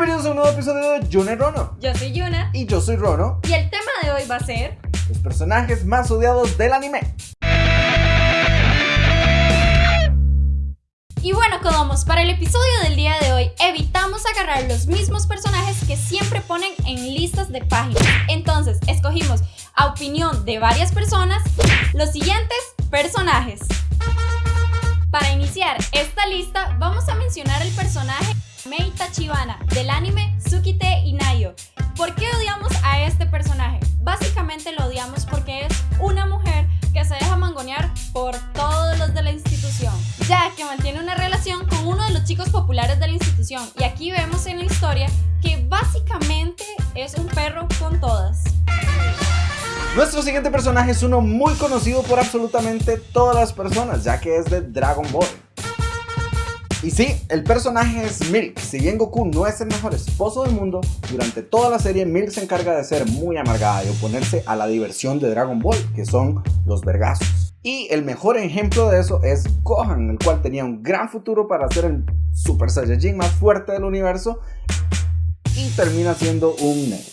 Bienvenidos a un nuevo episodio de Yuna y Rono. Yo soy Yuna Y yo soy Rono, y el tema de hoy va a ser los personajes más odiados del anime. Y bueno, Kodomos, para el episodio del día de hoy evitamos agarrar los mismos personajes que siempre ponen en listas de páginas. Entonces, escogimos a opinión de varias personas los siguientes personajes. Para iniciar esta lista, vamos a mencionar el personaje Mei Tachibana del anime Tsukite Inayo. ¿Por qué odiamos a este personaje? Básicamente lo odiamos porque es una mujer que se deja mangonear por todos los de la institución, ya que mantiene una relación con uno de los chicos populares de la institución. Y aquí vemos en la historia que básicamente es un perro con todas. Nuestro siguiente personaje es uno muy conocido por absolutamente todas las personas, ya que es de Dragon Ball. Y sí, el personaje es Milk. Si bien Goku no es el mejor esposo del mundo, durante toda la serie Milk se encarga de ser muy amargada y oponerse a la diversión de Dragon Ball, que son los vergazos. Y el mejor ejemplo de eso es Gohan, el cual tenía un gran futuro para ser el Super Saiyajin más fuerte del universo y termina siendo un negro.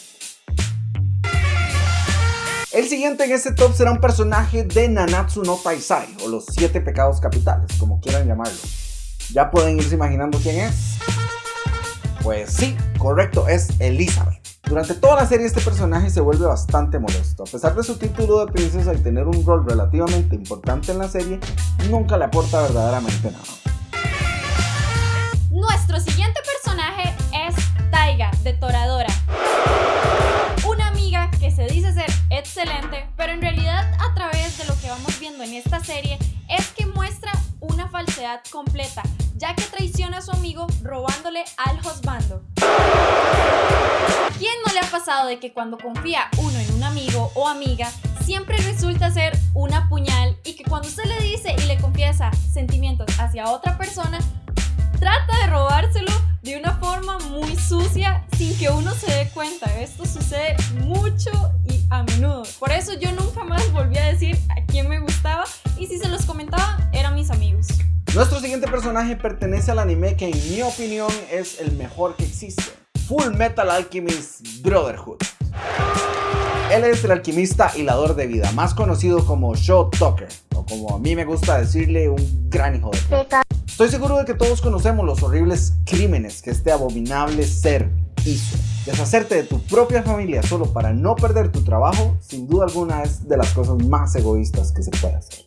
El siguiente en este top será un personaje de Nanatsu no Taisai, o los 7 pecados capitales, como quieran llamarlo. ¿Ya pueden irse imaginando quién es? Pues sí, correcto, es Elizabeth. Durante toda la serie este personaje se vuelve bastante molesto. A pesar de su título de princesa y tener un rol relativamente importante en la serie, nunca le aporta verdaderamente nada. Nuestro siguiente personaje es Taiga de Toradora. Una amiga que se dice ser excelente, pero en realidad a través de lo que vamos viendo en esta serie completa, ya que traiciona a su amigo robándole al husbando. ¿Quién no le ha pasado de que cuando confía uno en un amigo o amiga, siempre resulta ser una puñal y que cuando usted le dice y le confiesa sentimientos hacia otra persona, trata de robárselo de una forma muy sucia sin que uno se dé cuenta. Esto sucede mucho y a menudo. Por eso yo nunca más volví a decir Nuestro siguiente personaje pertenece al anime que en mi opinión es el mejor que existe. Full Metal Alchemist Brotherhood. Él es el alquimista hilador de vida, más conocido como Show Tucker, o como a mí me gusta decirle, un gran hijo de puta. Estoy seguro de que todos conocemos los horribles crímenes que este abominable ser hizo. Deshacerte de tu propia familia solo para no perder tu trabajo, sin duda alguna es de las cosas más egoístas que se puede hacer.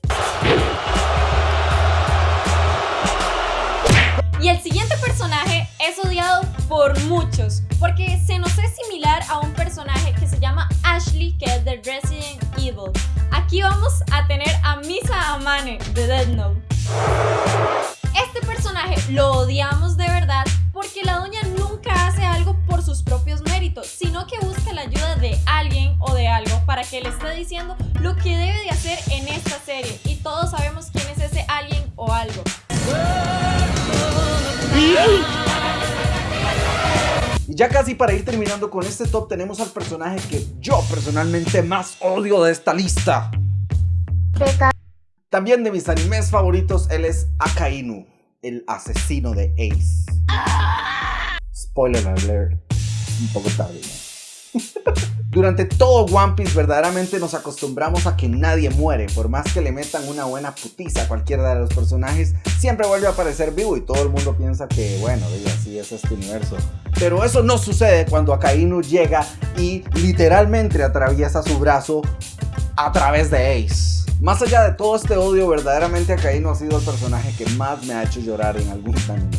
Por muchos, porque se nos es similar a un personaje que se llama Ashley, que es de Resident Evil. Aquí vamos a tener a Misa Amane de Dead Note. Este personaje lo odiamos de verdad porque la doña nunca hace algo por sus propios méritos, sino que busca la ayuda de alguien o de algo para que le esté diciendo lo que debe de hacer en esta serie. Y todos sabemos quién es ese alguien o algo. Ya casi para ir terminando con este top tenemos al personaje que yo personalmente más odio de esta lista. También de mis animes favoritos, él es Akainu, el asesino de Ace. Spoiler alert, un poco tarde. ¿no? Durante todo One Piece verdaderamente nos acostumbramos a que nadie muere, por más que le metan una buena putiza a cualquiera de los personajes, siempre vuelve a aparecer vivo y todo el mundo piensa que bueno, así es este universo. Pero eso no sucede cuando Akainu llega y literalmente atraviesa su brazo a través de Ace. Más allá de todo este odio, verdaderamente Akainu ha sido el personaje que más me ha hecho llorar en algún anime.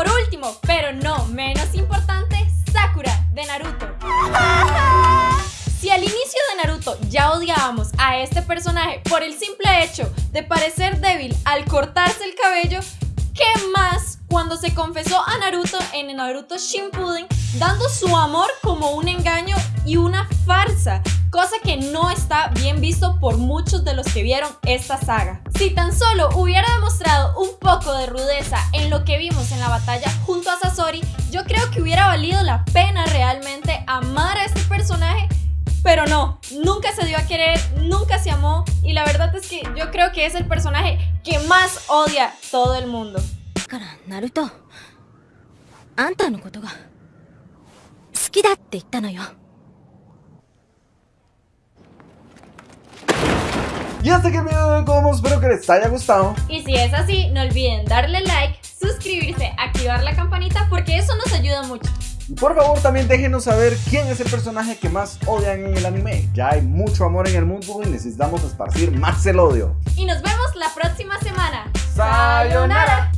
Por último, pero no menos importante, Sakura de Naruto. Si al inicio de Naruto ya odiábamos a este personaje por el simple hecho de parecer débil al cortarse el cabello, ¿qué más cuando se confesó a Naruto en Naruto Shippuden dando su amor como un engaño y una farsa, cosa que no está bien visto por muchos de los que vieron esta saga. Si tan solo hubiera demostrado un poco de rudeza en lo que vimos en la batalla junto a Sasori, yo creo que hubiera valido la pena realmente amar a este personaje pero no, nunca se dio a querer, nunca se amó y la verdad es que yo creo que es el personaje que más odia todo el mundo. からナルトあんたのことが好きだって言ったのよ Y hasta aquí el video de hoy, como espero que les haya gustado. Y si es así, no olviden darle like, suscribirse, activar la campanita porque eso nos ayuda mucho. Y por favor también déjenos saber quién es el personaje que más odian en el anime. Ya hay mucho amor en el mundo y necesitamos esparcir más el odio. Y nos vemos la próxima semana. ¡Sayonara!